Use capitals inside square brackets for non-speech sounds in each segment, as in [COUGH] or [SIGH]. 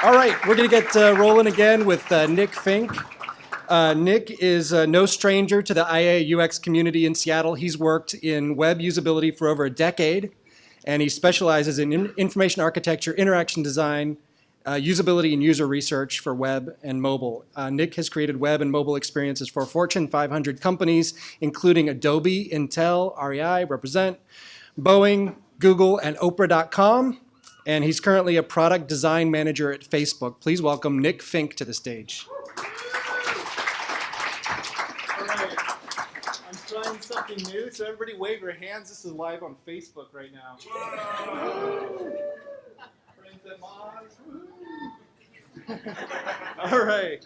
All right, we're going to get uh, rolling again with uh, Nick Finck. Uh, Nick is uh, no stranger to the IA UX community in Seattle. He's worked in web usability for over a decade, and he specializes in in information architecture, interaction design, uh, usability and user research for web and mobile. Uh, Nick has created web and mobile experiences for Fortune 500 companies, including Adobe, Intel, REI, Represent, Boeing, Google, and Oprah.com and he's currently a product design manager at Facebook. Please welcome Nick Finck to the stage. I'm trying something new, so everybody wave your hands. This is live on Facebook right now. All right.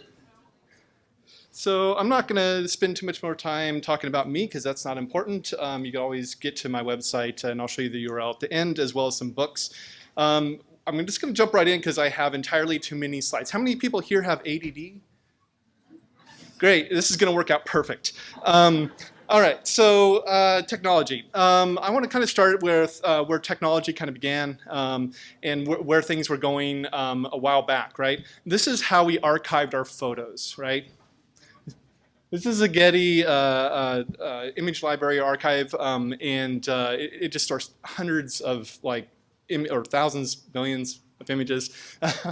So I'm not going to spend too much more time talking about me because that's not important. Um, you can always get to my website and I'll show you the URL at the end as well as some books. Um, I'm just going to jump right in because I have entirely too many slides. How many people here have ADD? Great, this is going to work out perfect. Um, all right, so uh, technology. Um, I want to kind of start with uh, where technology kind of began um, and wh where things were going um, a while back, right? This is how we archived our photos, right? This is a Getty uh, uh, uh image library archive, um, and uh, it, it, just stores hundreds of like or thousands, millions of images,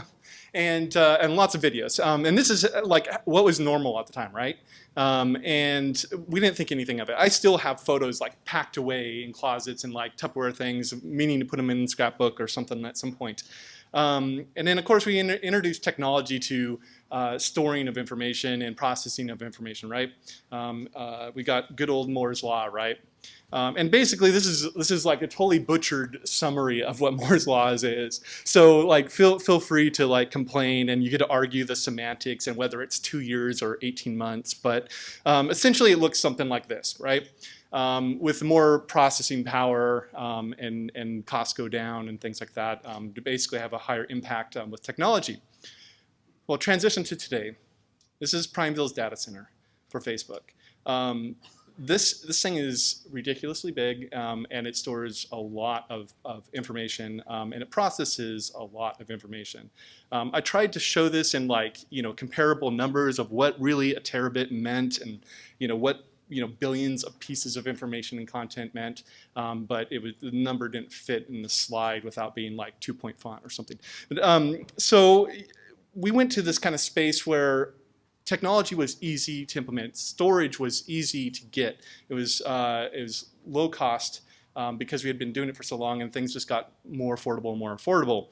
[LAUGHS] and uh, and lots of videos. Um, and this is uh, like what was normal at the time, right? Um, and we didn't think anything of it. I still have photos like packed away in closets and like Tupperware things, meaning to put them in scrapbook or something at some point. Um, and then of course we in introduced technology to uh, storing of information and processing of information, right? Um, uh, we got good old Moore's law, right? Um, and basically, this is this is like a totally butchered summary of what [LAUGHS] Moore's law is. So, like, feel feel free to like complain, and you get to argue the semantics and whether it's two years or 18 months. But um, essentially, it looks something like this, right? Um, with more processing power um, and and costs go down and things like that um, to basically have a higher impact um, with technology. Well, transition to today. This is Prineville's data center for Facebook. This this thing is ridiculously big um, and it stores a lot of, of information um, and it processes a lot of information. Um, I tried to show this in like you know comparable numbers of what really a terabit meant and you know what you know billions of pieces of information and content meant, um, but it was the number didn't fit in the slide without being like two point font or something. But, um, so we went to this kind of space where technology was easy to implement. Storage was easy to get. It was, uh, it was low cost um, because we had been doing it for so long and things just got more affordable and more affordable.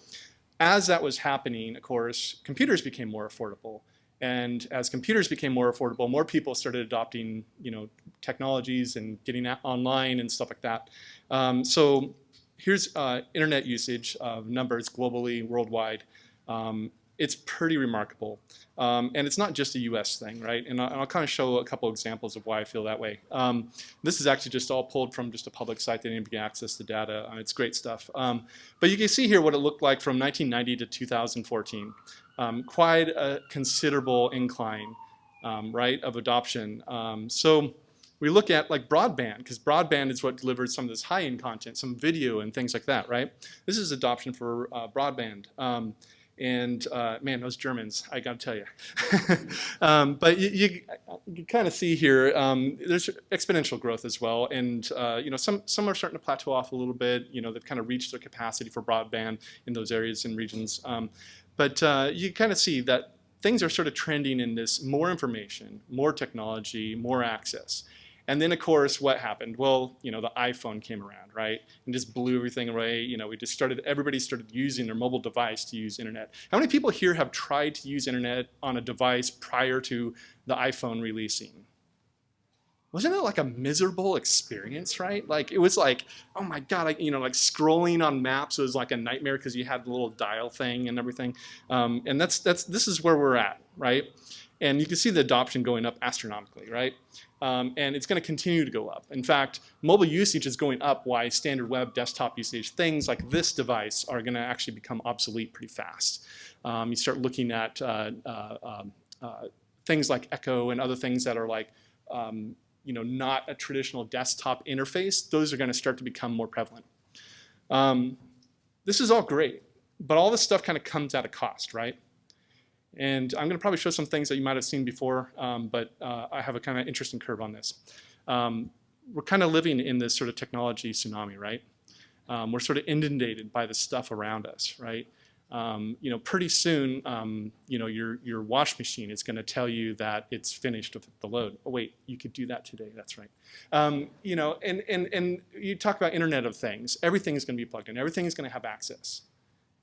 As that was happening, of course, computers became more affordable. And as computers became more affordable, more people started adopting, you know, technologies and getting online and stuff like that. Um, so here's uh, internet usage of numbers globally, worldwide. Um, it's pretty remarkable. Um, and it's not just a US thing, right? And I'll, I'll, kind of show a couple examples of why I feel that way. Um, this is actually just all pulled from just a public site that anybody can access the data. Uh, it's great stuff. Um, but you can see here what it looked like from 1990 to 2014. Um, quite a considerable incline, um, right, of adoption. Um, so we look at like broadband, because broadband is what delivers some of this high-end content, some video and things like that, right? This is adoption for uh, broadband. And uh, man, those Germans, I got to tell you. [LAUGHS] um, but you, you, you kind of see here, um, there's exponential growth as well. And uh, you know, some, some are starting to plateau off a little bit. You know, they've kind of reached their capacity for broadband in those areas and regions. Um, but uh, you kind of see that things are sort of trending in this more information, more technology, more access. And then of course, what happened? Well, you know, the iPhone came around, right? And just blew everything away. You know, we just started, everybody started using their mobile device to use internet. How many people here have tried to use internet on a device prior to the iPhone releasing? Wasn't it like a miserable experience, right? Like it was like, oh my God, you know, like scrolling on maps was like a nightmare because you had the little dial thing and everything. Um, and that's, that's, this is where we're at, right? And you can see the adoption going up astronomically, right? Um, and it's going to continue to go up. In fact, mobile usage is going up Why standard web desktop usage, things like this device are going to actually become obsolete pretty fast. Um, you start looking at uh, uh, um, uh, things like Echo and other things that are like, um, you know, not a traditional desktop interface. Those are going to start to become more prevalent. Um, this is all great. but all this stuff kind of comes at a cost, right? And I'm going to probably show some things that you might have seen before, um, but uh, I have a kind of interesting curve on this. Um, we're kind of living in this sort of technology tsunami, right? Um, we're sort of inundated by the stuff around us, right? Um, you know, pretty soon, um, you know, your your wash machine is going to tell you that it's finished with the load. Oh wait, you could do that today. That's right. Um, you know, and and and you talk about Internet of Things. Everything is going to be plugged in. Everything is going to have access,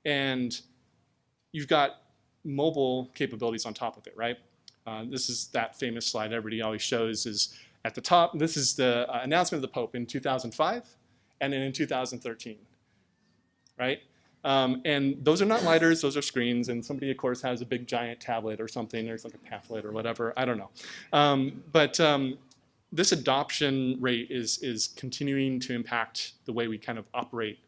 and you've got mobile capabilities on top of it, right? Uh, this is that famous slide everybody always shows is at the top. This is the uh, announcement of the Pope in 2005, and then in 2013, right? Um, and those are not lighters, those are screens, and somebody, of course, has a big giant tablet or something, there's like a pamphlet or whatever, I don't know. Um, but um, this adoption rate is, is continuing to impact the way we kind of operate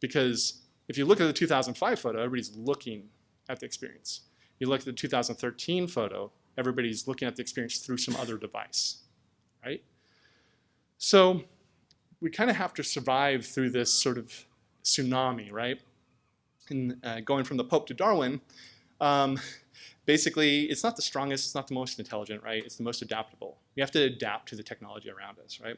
because if you look at the 2005 photo, everybody's looking at the experience. You look at the 2013 photo, everybody's looking at the experience through some other device, right? So we kind of have to survive through this sort of tsunami, right? And uh, going from the Pope to Darwin, um, basically it's not the strongest, it's not the most intelligent, right? It's the most adaptable. We have to adapt to the technology around us, right?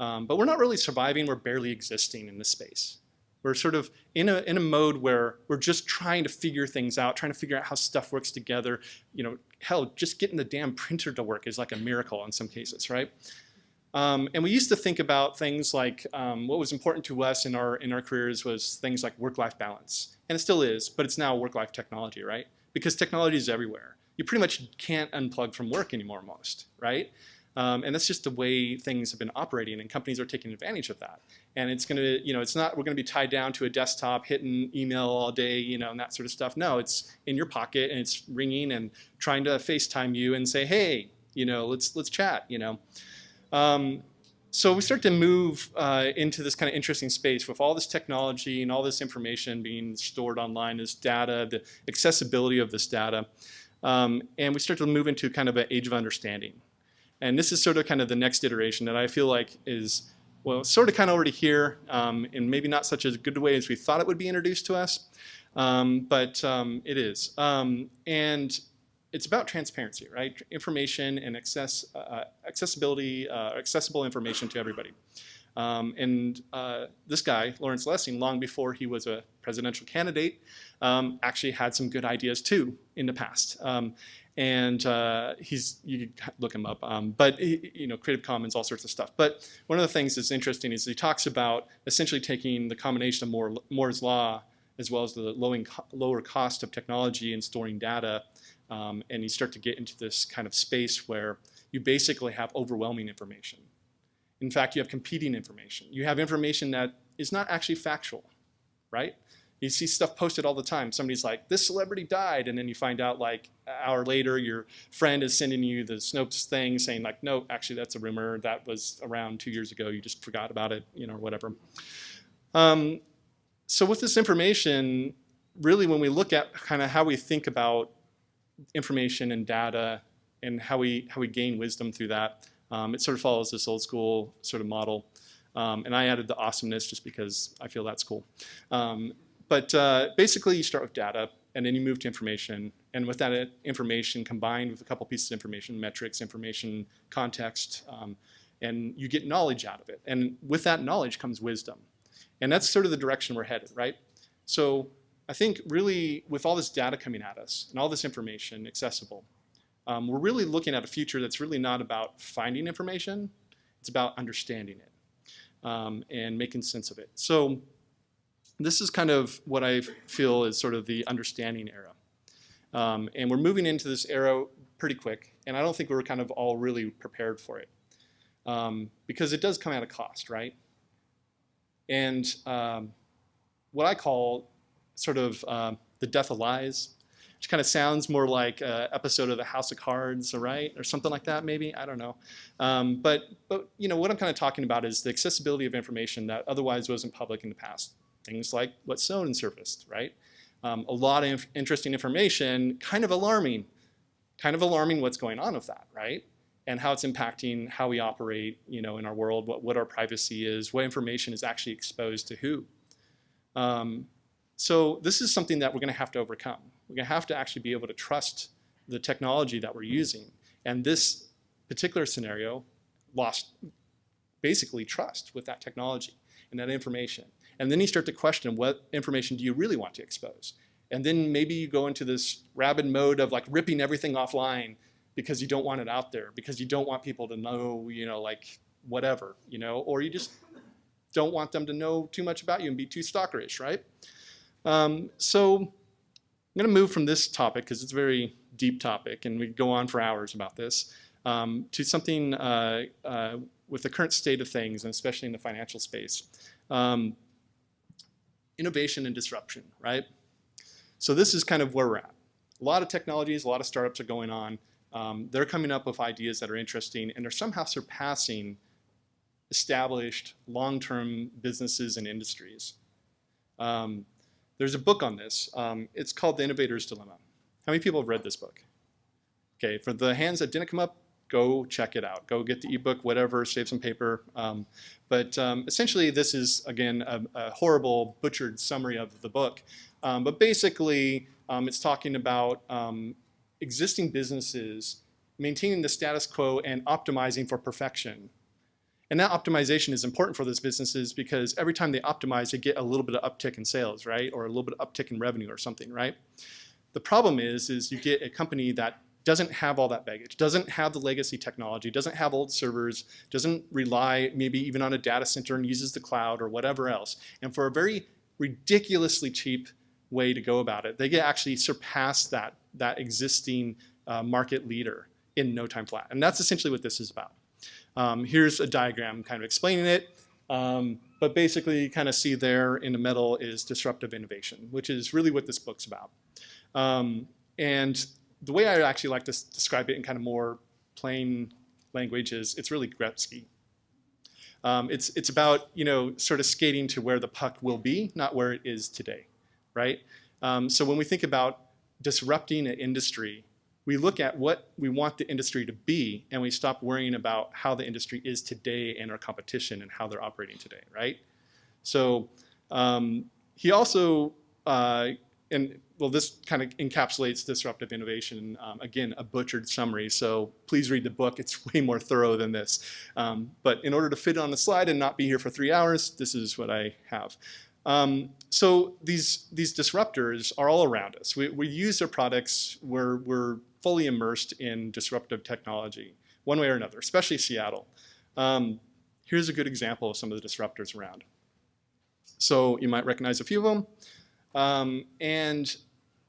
Um, but we're not really surviving, we're barely existing in this space. We're sort of in a, in a mode where we're just trying to figure things out, trying to figure out how stuff works together. You know, hell, just getting the damn printer to work is like a miracle in some cases, right? Um, and we used to think about things like um, what was important to us in our in our careers was things like work-life balance, and it still is, but it's now work-life technology, right? Because technology is everywhere. You pretty much can't unplug from work anymore, most, right? Um, and that's just the way things have been operating, and companies are taking advantage of that. And it's going to, you know, it's not we're going to be tied down to a desktop, hitting email all day, you know, and that sort of stuff. No, it's in your pocket and it's ringing and trying to FaceTime you and say, hey, you know, let's let's chat, you know. Um, so we start to move uh, into this kind of interesting space with all this technology and all this information being stored online, this data, the accessibility of this data. Um, and we start to move into kind of an age of understanding. And this is sort of kind of the next iteration that I feel like is, well, sort of kind of already here, um, in maybe not such a good way as we thought it would be introduced to us, um, but um, it is. Um, and it's about transparency, right? Information and access, uh, accessibility, uh, accessible information to everybody. Um, and uh, this guy, Lawrence Lessig, long before he was a presidential candidate, um, actually had some good ideas too in the past. Um, and uh, he's, you can look him up, um, but you know, Creative Commons, all sorts of stuff. But one of the things that's interesting is he talks about essentially taking the combination of Moore's Law as well as the lower cost of technology and storing data um, and you start to get into this kind of space where you basically have overwhelming information. In fact, you have competing information. You have information that is not actually factual, right? You see stuff posted all the time. Somebody's like, this celebrity died, and then you find out like an hour later your friend is sending you the Snopes thing saying like, no, actually that's a rumor. That was around two years ago. You just forgot about it, you know, whatever. Um, so with this information, really when we look at kind of how we think about information and data and how we, how we gain wisdom through that. Um, it sort of follows this old school sort of model. Um, and I added the awesomeness just because I feel that's cool. Um, but uh, basically you start with data and then you move to information. And with that information combined with a couple pieces of information, metrics, information, context, um, and you get knowledge out of it. And with that knowledge comes wisdom. And that's sort of the direction we're headed, right? So I think really with all this data coming at us and all this information accessible, um, we're really looking at a future that's really not about finding information, it's about understanding it um, and making sense of it. So this is kind of what I feel is sort of the understanding era. Um, and we're moving into this era pretty quick, and I don't think we're kind of all really prepared for it. Um, because it does come at a cost, right? And um, what I call sort of um, The Death of Lies, which kind of sounds more like an episode of the House of Cards, right? Or something like that, maybe, I don't know. Um, but, but, you know, what I'm kind of talking about is the accessibility of information that otherwise wasn't public in the past. Things like what's what Snowden surfaced, right? Um, a lot of interesting information, kind of alarming, kind of alarming what's going on with that, right? And how it's impacting how we operate, you know, in our world, what, what our privacy is, what information is actually exposed to who. Um, So this is something that we're going to have to overcome. We're going to have to actually be able to trust the technology that we're using. And this particular scenario lost basically trust with that technology and that information. And then you start to question what information do you really want to expose? And then maybe you go into this rabid mode of like ripping everything offline because you don't want it out there, because you don't want people to know, you know, like whatever, you know, or you just don't want them to know too much about you and be too stalkerish, right? Um, so I'm going to move from this topic because it's a very deep topic and we go on for hours about this um, to something uh, uh, with the current state of things and especially in the financial space. Um, innovation and disruption, right? So this is kind of where we're at. A lot of technologies, a lot of startups are going on. Um, they're coming up with ideas that are interesting and they're somehow surpassing established long-term businesses and industries. Um, there's a book on this. Um, it's called The Innovator's Dilemma. How many people have read this book? Okay, for the hands that didn't come up, go check it out. Go get the ebook, whatever, save some paper. Um, but um, essentially, this is, again, a, a, horrible, butchered summary of the book. Um, but basically, um, it's talking about um, existing businesses maintaining the status quo and optimizing for perfection. And that optimization is important for those businesses because every time they optimize, they get a little bit of uptick in sales, right? Or a little bit of uptick in revenue or something, right? The problem is, is you get a company that doesn't have all that baggage, doesn't have the legacy technology, doesn't have old servers, doesn't rely maybe even on a data center and uses the cloud or whatever else. And for a very ridiculously cheap way to go about it, they get actually surpass that, that existing uh, market leader in no time flat. And that's essentially what this is about. Um, here's a diagram kind of explaining it. Um, but basically you kind of see there in the middle is disruptive innovation, which is really what this book's about. Um, and the way I actually like to describe it in kind of more plain language is it's really Gretzky. Um, it's, it's about, you know, sort of skating to where the puck will be, not where it is today, right? Um, so when we think about disrupting an industry, we look at what we want the industry to be and we stop worrying about how the industry is today and our competition and how they're operating today, right? So um, he also, uh, and well, this kind of encapsulates disruptive innovation. Um, again, a butchered summary, so please read the book. It's [LAUGHS] way more thorough than this. Um, but in order to fit on the slide and not be here for three hours, this is what I have. Um, so these, these disruptors are all around us. We, we use their products. We're, we're fully immersed in disruptive technology, one way or another, especially Seattle. Um, here's a good example of some of the disruptors around. So you might recognize a few of them. Um, and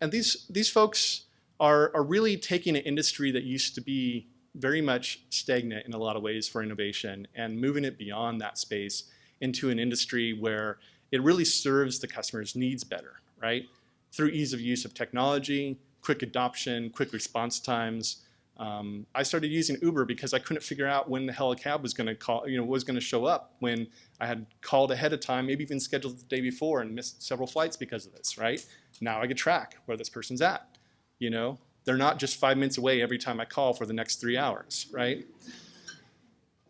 and these, these folks are, are really taking an industry that used to be very much stagnant in a lot of ways for innovation and moving it beyond that space into an industry where it really serves the customer's needs better, right? Through ease of use of technology, quick adoption, quick response times. Um, I started using Uber because I couldn't figure out when the hell a cab was going to call, you know, was going to show up when I had called ahead of time, maybe even scheduled the day before and missed several flights because of this, right? Now I can track where this person's at, you know? They're not just five minutes away every time I call for the next three hours, right?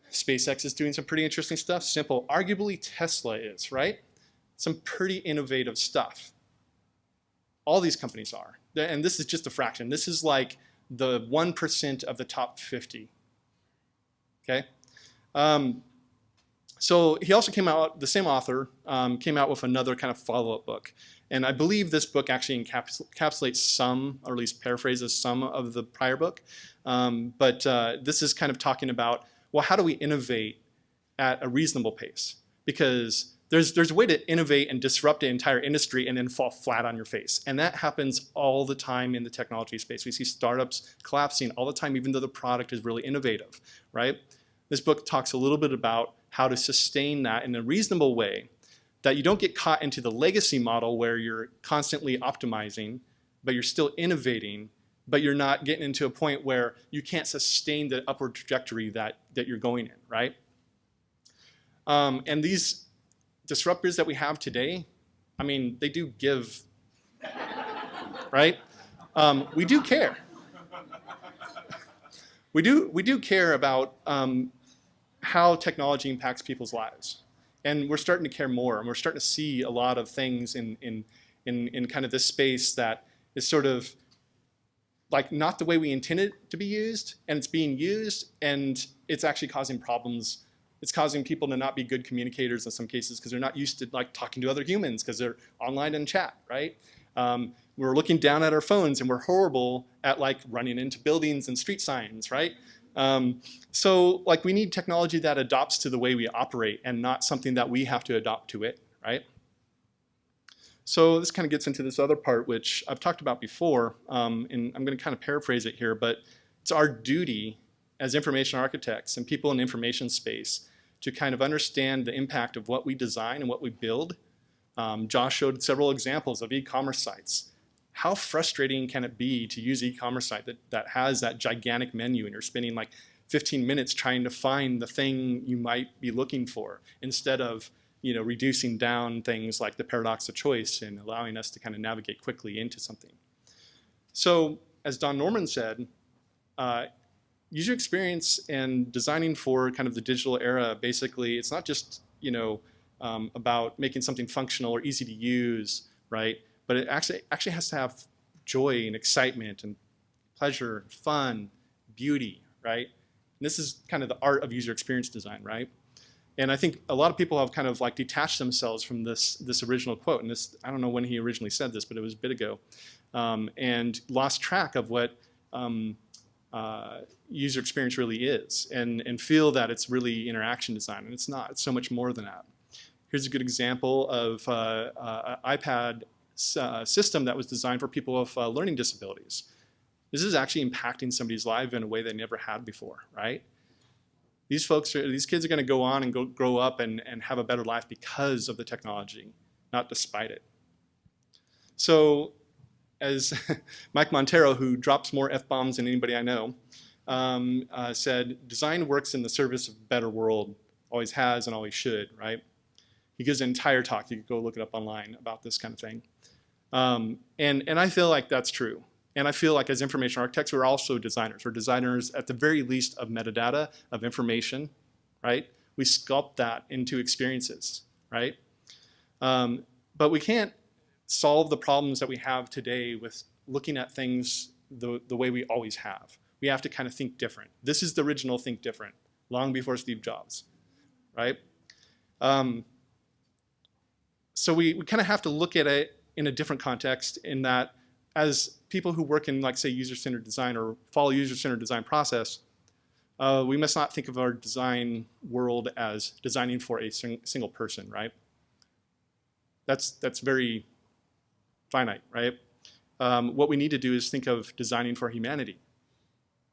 SpaceX is doing some pretty interesting stuff. Simple. Arguably Tesla is, right? Some pretty innovative stuff. All these companies are and this is just a fraction. This is like the 1% of the top 50. Okay? Um, so he also came out, the same author, um, came out with another kind of follow-up book. And I believe this book actually encapsulates some, or at least paraphrases some of the prior book. Um, but uh, this is kind of talking about, well, how do we innovate at a reasonable pace? Because there's, there's a way to innovate and disrupt an entire industry and then fall flat on your face. And that happens all the time in the technology space. We see startups collapsing all the time, even though the product is really innovative, right? This book talks a little bit about how to sustain that in a reasonable way that you don't get caught into the legacy model where you're constantly optimizing, but you're still innovating, but you're not getting into a point where you can't sustain the upward trajectory that, that you're going in, right? Um, and these disruptors that we have today, I mean, they do give, right? Um, we do care. We do, we do care about um, how technology impacts people's lives. And we're starting to care more, and we're starting to see a lot of things in, in, in, in kind of this space that is sort of like not the way we intended it to be used, and it's being used, and it's actually causing problems. It's causing people to not be good communicators in some cases because they're not used to like talking to other humans because they're online and chat, right? Um, we're looking down at our phones and we're horrible at like running into buildings and street signs, right? Um, so like we need technology that adopts to the way we operate and not something that we have to adopt to it, right? So this kind of gets into this other part, which I've talked about before, um, and I'm going to kind of paraphrase it here, but it's our duty as information architects and people in information space to kind of understand the impact of what we design and what we build. Um, Josh showed several examples of e-commerce sites. How frustrating can it be to use e-commerce site that, that has that gigantic menu and you're spending like 15 minutes trying to find the thing you might be looking for instead of you know, reducing down things like the paradox of choice and allowing us to kind of navigate quickly into something. So as Don Norman said, uh, user experience and designing for kind of the digital era, basically, it's not just, you know, um, about making something functional or easy to use, right? But it actually, actually has to have joy and excitement and pleasure, fun, beauty, right? And this is kind of the art of user experience design, right? And I think a lot of people have kind of like detached themselves from this, this original quote. And this, I don't know when he originally said this, but it was a bit ago. Um, and lost track of what um, uh, user experience really is and, and feel that it's really interaction design. And it's not, it's so much more than that. Here's a good example of uh, uh, an iPad uh, system that was designed for people with uh, learning disabilities. This is actually impacting somebody's life in a way they never had before, right? These folks, are, these kids are going to go on and go, grow up and, and have a better life because of the technology, not despite it. So as [LAUGHS] Mike Monteiro, who drops more F-bombs than anybody I know, um, uh, said, design works in the service of a better world, always has and always should, right? He gives an entire talk, you could go look it up online about this kind of thing. Um, and, and I feel like that's true. And I feel like as information architects, we're also designers. We're designers at the very least of metadata, of information, right? We sculpt that into experiences, right? Um, but we can't solve the problems that we have today with looking at things the, the way we always have. We have to kind of think different. This is the original think different, long before Steve Jobs, right? Um, so we, we kind of have to look at it in a different context in that as people who work in, like, say, user-centered design or follow user-centered design process, uh, we must not think of our design world as designing for a sing single person, right? That's, that's very finite, right? Um, what we need to do is think of designing for humanity.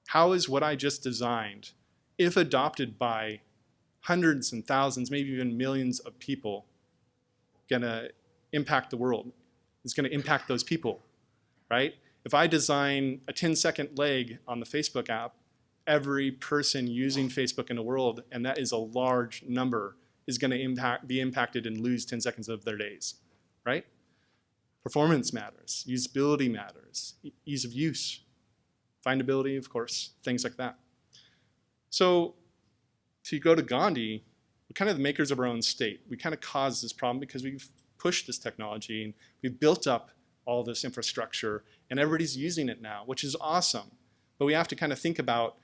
How is what I just designed, if adopted by hundreds and thousands, maybe even millions of people, going to impact the world? It's going to impact those people, right? If I design a 10 second leg on the Facebook app, every person using Facebook in the world, and that is a large number, is going to impact, be impacted and lose 10 seconds of their days, right? Performance matters, usability matters, ease of use, findability, of course, things like that. So to go to Gandhi, we're kind of the makers of our own state. We kind of caused this problem because we've pushed this technology and we've built up all this infrastructure and everybody's using it now, which is awesome. But we have to kind of think about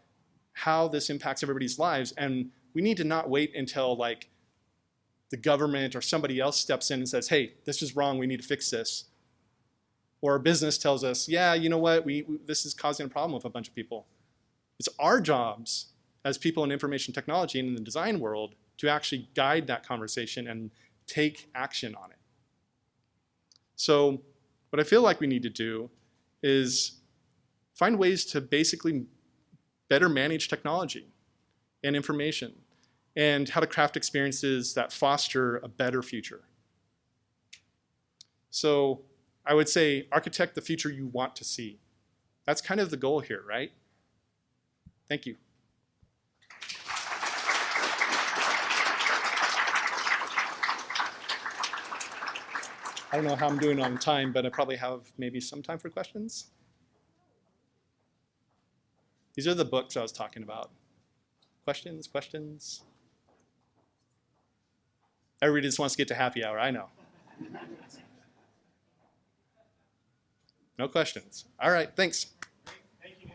how this impacts everybody's lives and we need to not wait until like the government or somebody else steps in and says, hey, this is wrong, we need to fix this. Or a business tells us, yeah, you know what, we, we, this is causing a problem with a bunch of people. It's our jobs as people in information technology and in the design world to actually guide that conversation and take action on it. So what I feel like we need to do is find ways to basically better manage technology and information and how to craft experiences that foster a better future. So I would say architect the future you want to see. That's kind of the goal here, right? Thank you. I don't know how I'm doing on time, but I probably have maybe some time for questions. These are the books I was talking about. Questions, questions? Everybody just wants to get to happy hour, I know. No questions. All right, thanks. Thank you.